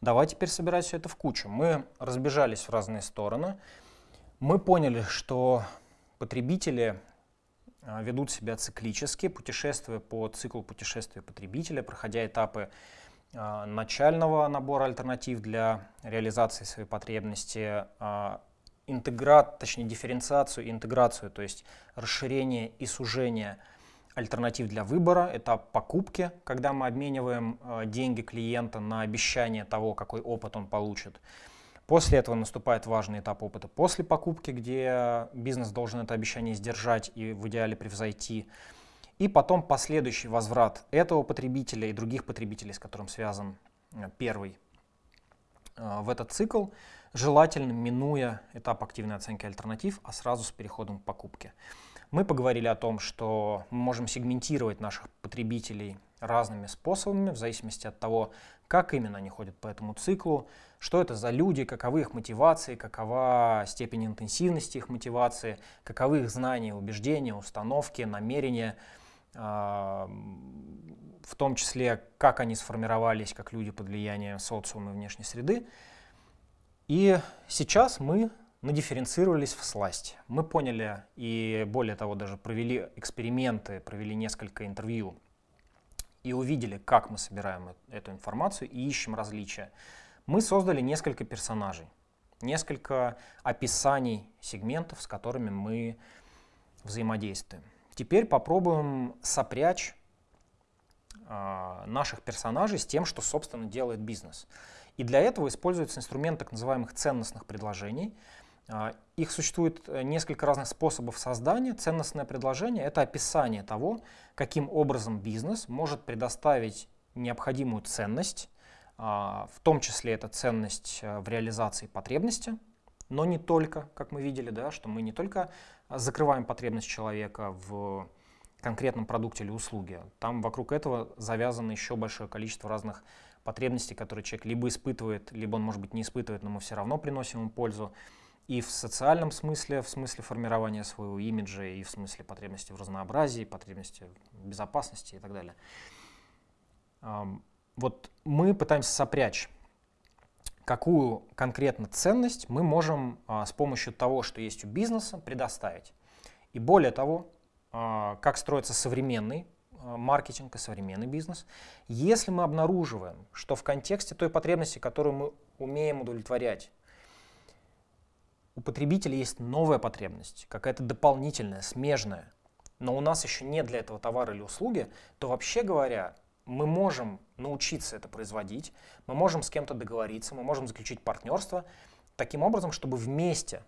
Давай теперь собирать все это в кучу. Мы разбежались в разные стороны. Мы поняли, что потребители а, ведут себя циклически, путешествуя по циклу путешествия потребителя, проходя этапы а, начального набора альтернатив для реализации своей потребности, а, интеграт, точнее дифференциацию и интеграцию, то есть расширение и сужение альтернатив для выбора, этап покупки, когда мы обмениваем деньги клиента на обещание того, какой опыт он получит. После этого наступает важный этап опыта после покупки, где бизнес должен это обещание сдержать и в идеале превзойти. И потом последующий возврат этого потребителя и других потребителей, с которым связан э, первый э, в этот цикл, желательно минуя этап активной оценки альтернатив, а сразу с переходом к покупке. Мы поговорили о том, что мы можем сегментировать наших потребителей разными способами, в зависимости от того, как именно они ходят по этому циклу, что это за люди, каковы их мотивации, какова степень интенсивности их мотивации, каковы их знания, убеждения, установки, намерения, а, в том числе, как они сформировались как люди под влиянием социума и внешней среды. И сейчас мы надифференцировались в сласть. Мы поняли и, более того, даже провели эксперименты, провели несколько интервью и увидели, как мы собираем эту информацию и ищем различия, мы создали несколько персонажей, несколько описаний сегментов, с которыми мы взаимодействуем. Теперь попробуем сопрячь э, наших персонажей с тем, что, собственно, делает бизнес. И для этого используется инструмент так называемых ценностных предложений – их существует э, несколько разных способов создания. Ценностное предложение — это описание того, каким образом бизнес может предоставить необходимую ценность, а, в том числе это ценность э, в реализации потребности, но не только, как мы видели, да, что мы не только закрываем потребность человека в конкретном продукте или услуге. Там вокруг этого завязано еще большое количество разных потребностей, которые человек либо испытывает, либо он, может быть, не испытывает, но мы все равно приносим ему пользу и в социальном смысле, в смысле формирования своего имиджа, и в смысле потребности в разнообразии, потребности в безопасности и так далее. Вот мы пытаемся сопрячь, какую конкретно ценность мы можем а, с помощью того, что есть у бизнеса, предоставить. И более того, а, как строится современный а, маркетинг и современный бизнес, если мы обнаруживаем, что в контексте той потребности, которую мы умеем удовлетворять, у потребителя есть новая потребность, какая-то дополнительная, смежная, но у нас еще нет для этого товара или услуги, то вообще говоря, мы можем научиться это производить, мы можем с кем-то договориться, мы можем заключить партнерство таким образом, чтобы вместе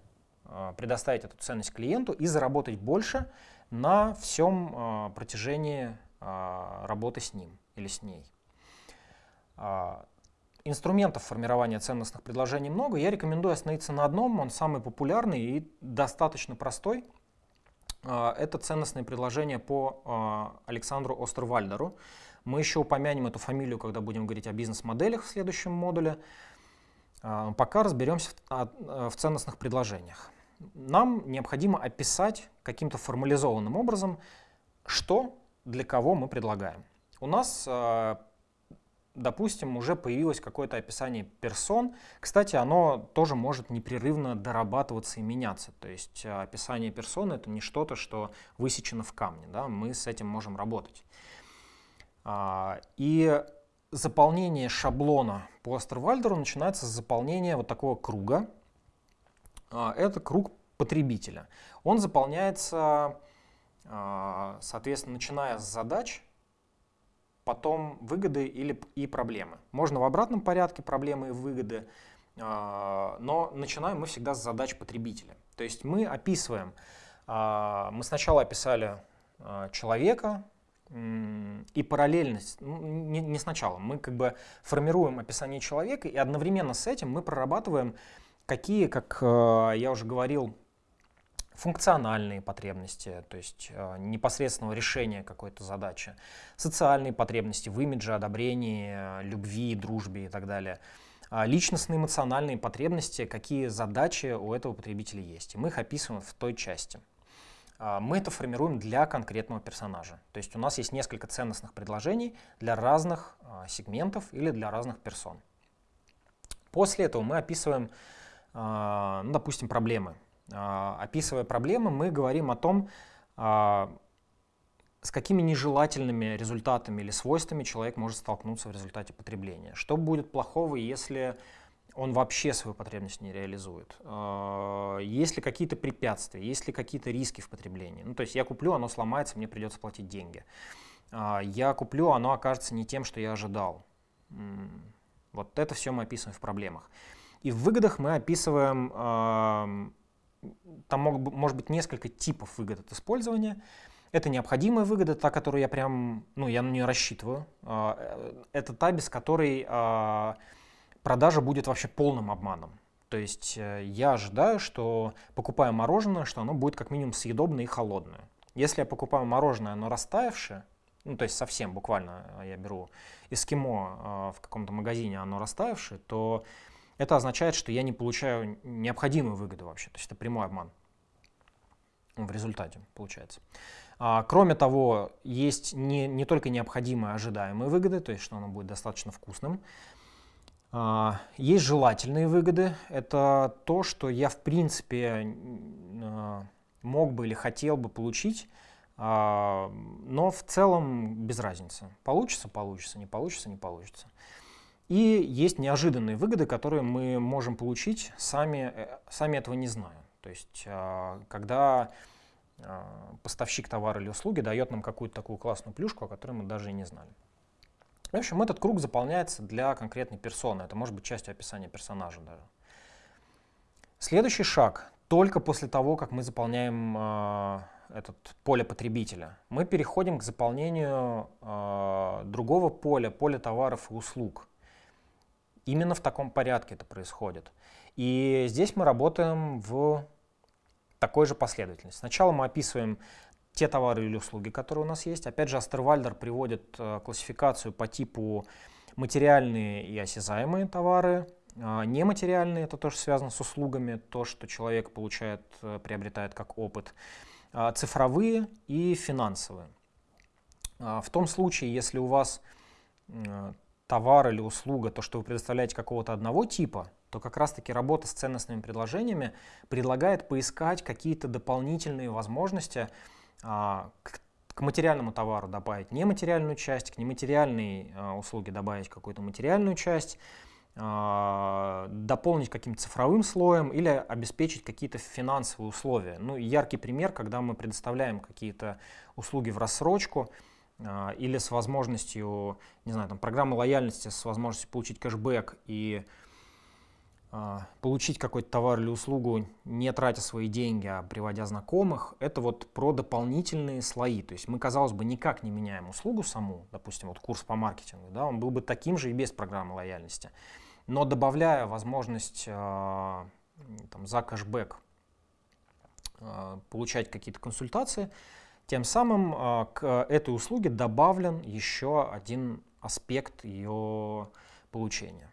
э, предоставить эту ценность клиенту и заработать больше на всем э, протяжении э, работы с ним или с ней. Инструментов формирования ценностных предложений много. Я рекомендую остановиться на одном, он самый популярный и достаточно простой. А, это ценностные предложения по а, Александру Остервальдеру. Мы еще упомянем эту фамилию, когда будем говорить о бизнес-моделях в следующем модуле. А, пока разберемся в ценностных предложениях. Нам необходимо описать каким-то формализованным образом, что для кого мы предлагаем. У нас допустим, уже появилось какое-то описание персон. Кстати, оно тоже может непрерывно дорабатываться и меняться. То есть э, описание персоны — это не что-то, что высечено в камне. Да? Мы с этим можем работать. А, и заполнение шаблона по Астервальдеру начинается с заполнения вот такого круга. А, это круг потребителя. Он заполняется, а, соответственно, начиная с задач, потом выгоды или, и проблемы. Можно в обратном порядке проблемы и выгоды, а, но начинаем мы всегда с задач потребителя. То есть мы описываем, а, мы сначала описали а, человека, и параллельно, ну, не, не сначала, мы как бы формируем описание человека, и одновременно с этим мы прорабатываем, какие, как я уже говорил, функциональные потребности, то есть э, непосредственного решения какой-то задачи, социальные потребности в имидже, одобрении, любви, дружбе и так далее, а личностные эмоциональные потребности, какие задачи у этого потребителя есть. И мы их описываем в той части. А, мы это формируем для конкретного персонажа. То есть у нас есть несколько ценностных предложений для разных а, сегментов или для разных персон. После этого мы описываем, ну, допустим, проблемы. Описывая проблемы, мы говорим о том, с какими нежелательными результатами или свойствами человек может столкнуться в результате потребления. Что будет плохого, если он вообще свою потребность не реализует? А, есть ли какие-то препятствия, есть ли какие-то риски в потреблении? Ну, то есть я куплю, оно сломается, мне придется платить деньги. А, я куплю, оно окажется не тем, что я ожидал. Вот это все мы описываем в проблемах. И в выгодах мы описываем, там может быть несколько типов выгод от использования. Это необходимая выгода, та, которую я прям, ну, я на нее рассчитываю. А, э, это та, без которой а, продажа будет вообще полным обманом. То есть э, я ожидаю, что покупая мороженое, что оно будет как минимум съедобное и холодное. Если я покупаю мороженое, оно растаявшее, ну то есть совсем буквально э, я беру эскимо в каком-то магазине, оно растаявшее, то это означает, что я не получаю необходимую выгоду вообще. То есть это прямой обман в результате получается. А, кроме того, есть не, не только необходимые ожидаемые выгоды, то есть что оно будет достаточно вкусным, а, есть желательные выгоды. Это то, что я в принципе а, мог бы или хотел бы получить, но в целом без разницы. Получится, получится, не получится, не получится. И есть неожиданные выгоды, которые мы можем получить, сами, э, сами этого не зная. То есть, когда а, поставщик товара или услуги дает нам какую-то такую классную плюшку, о которой мы даже и не знали. В общем, этот круг заполняется для конкретной персоны. Это может быть частью описания персонажа даже. Следующий шаг. Только после того, как мы заполняем э, этот поле потребителя, мы переходим к заполнению э, другого поля, поля товаров и услуг. Именно в таком порядке это происходит. И здесь мы работаем в такой же последовательности. Сначала мы описываем те товары или услуги, которые у нас есть. Опять же, Астервальдер приводит э, классификацию по типу материальные и осязаемые товары, э, нематериальные, это тоже связано с услугами, то, что человек получает, э, приобретает как опыт, э, цифровые и финансовые. Э, в том случае, если у вас товар или услуга, то, что вы предоставляете какого-то одного типа, то как раз-таки работа с ценностными предложениями предлагает поискать какие-то дополнительные возможности а, к, к материальному товару добавить нематериальную часть, к нематериальной а, услуге добавить какую-то материальную часть, а, дополнить каким-то цифровым слоем или обеспечить какие-то финансовые условия. Ну, яркий пример, когда мы предоставляем какие-то услуги в рассрочку, или с возможностью, не знаю, там, программы лояльности, с возможностью получить кэшбэк и а, получить какой-то товар или услугу, не тратя свои деньги, а приводя знакомых, это вот про дополнительные слои. То есть мы, казалось бы, никак не меняем услугу саму, допустим, вот курс по маркетингу, да, он был бы таким же и без программы лояльности. Но добавляя возможность э, там, за кэшбэк получать какие-то консультации, тем самым а, к этой услуге добавлен еще один аспект ее получения,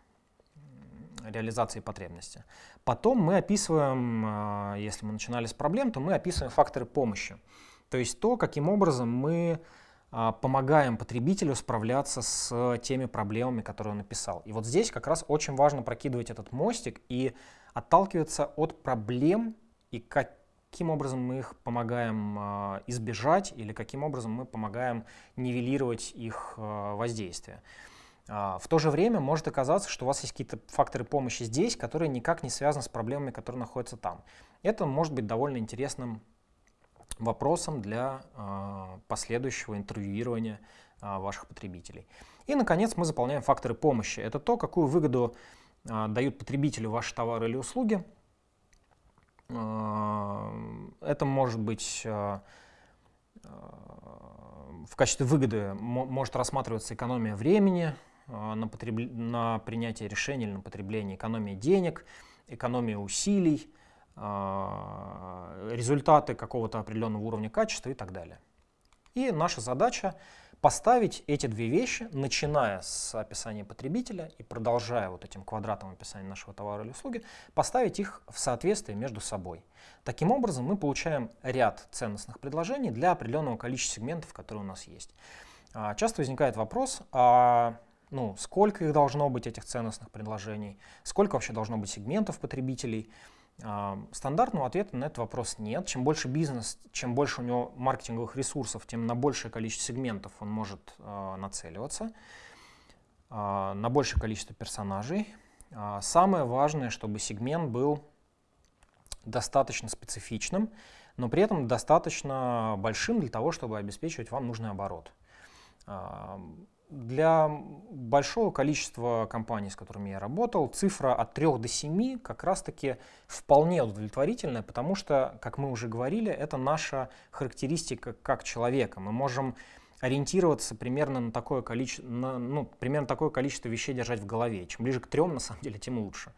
реализации потребности. Потом мы описываем, а, если мы начинали с проблем, то мы описываем факторы помощи. То есть то, каким образом мы а, помогаем потребителю справляться с теми проблемами, которые он написал. И вот здесь как раз очень важно прокидывать этот мостик и отталкиваться от проблем и как каким образом мы их помогаем а, избежать или каким образом мы помогаем нивелировать их а, воздействие. А, в то же время может оказаться, что у вас есть какие-то факторы помощи здесь, которые никак не связаны с проблемами, которые находятся там. Это может быть довольно интересным вопросом для последующего интервьюирования ваших потребителей. И, наконец, мы заполняем факторы помощи. Это то, какую выгоду дают потребителю ваши товары или услуги, это может быть а, а, в качестве выгоды может рассматриваться экономия времени на, потреб... на принятие решений или на потребление, экономия денег, экономия усилий, результаты какого-то определенного уровня качества и так далее. И наша задача поставить эти две вещи, начиная с описания потребителя и продолжая вот этим квадратом описания нашего товара или услуги, поставить их в соответствие между собой. Таким образом, мы получаем ряд ценностных предложений для определенного количества сегментов, которые у нас есть. А, часто возникает вопрос, а ну, сколько их должно быть, этих ценностных предложений, сколько вообще должно быть сегментов потребителей. А, стандартного ответа на этот вопрос нет. Чем больше бизнес, чем больше у него маркетинговых ресурсов, тем на большее количество сегментов он может а, нацеливаться, на большее количество персонажей. Самое важное, чтобы сегмент был достаточно специфичным, но при этом достаточно большим для того, чтобы обеспечивать вам нужный оборот. Для большого количества компаний, с которыми я работал, цифра от 3 до 7 как раз-таки вполне удовлетворительная, потому что, как мы уже говорили, это наша характеристика как человека. Мы можем ориентироваться примерно на такое количество, на, ну, примерно такое количество вещей держать в голове. Чем ближе к трем, на самом деле, тем лучше.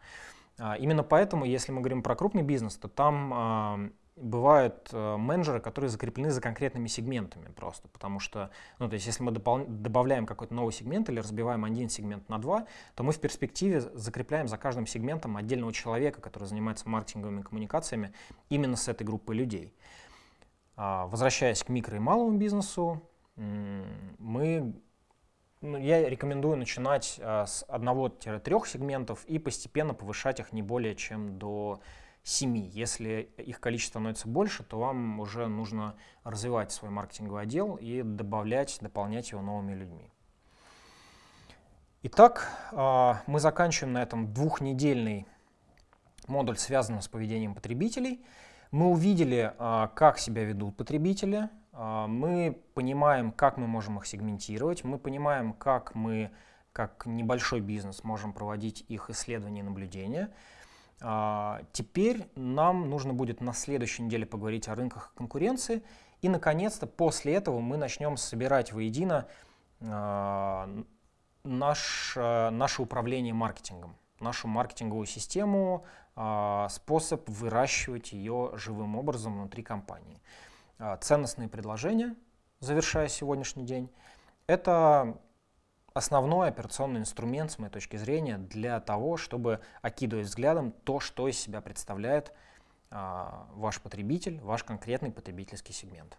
А, именно поэтому, если мы говорим про крупный бизнес, то там а, бывают э, менеджеры, которые закреплены за конкретными сегментами просто, потому что, ну, то есть если мы добавляем какой-то новый сегмент или разбиваем один сегмент на два, то мы в перспективе закрепляем за каждым сегментом отдельного человека, который занимается маркетинговыми коммуникациями именно с этой группой людей. А, возвращаясь к микро и малому бизнесу, мы ну, я рекомендую начинать а, с 1-3 сегментов и постепенно повышать их не более чем до 7. Если их количество становится больше, то вам уже нужно развивать свой маркетинговый отдел и добавлять, дополнять его новыми людьми. Итак, а, мы заканчиваем на этом двухнедельный модуль, связанный с поведением потребителей. Мы увидели, а, как себя ведут потребители, а, мы понимаем, как мы можем их сегментировать, мы понимаем, как мы, как небольшой бизнес, можем проводить их исследования и наблюдения. А, теперь нам нужно будет на следующей неделе поговорить о рынках конкуренции. И, наконец-то, после этого мы начнем собирать воедино а, наш, наше управление маркетингом, нашу маркетинговую систему, способ выращивать ее живым образом внутри компании. А, ценностные предложения, завершая сегодняшний день, это основной операционный инструмент, с моей точки зрения, для того, чтобы окидывать взглядом то, что из себя представляет а, ваш потребитель, ваш конкретный потребительский сегмент.